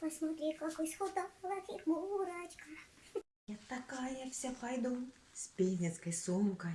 Посмотри, какой схудала фигурочка. Я такая вся пойду с пенецкой сумкой.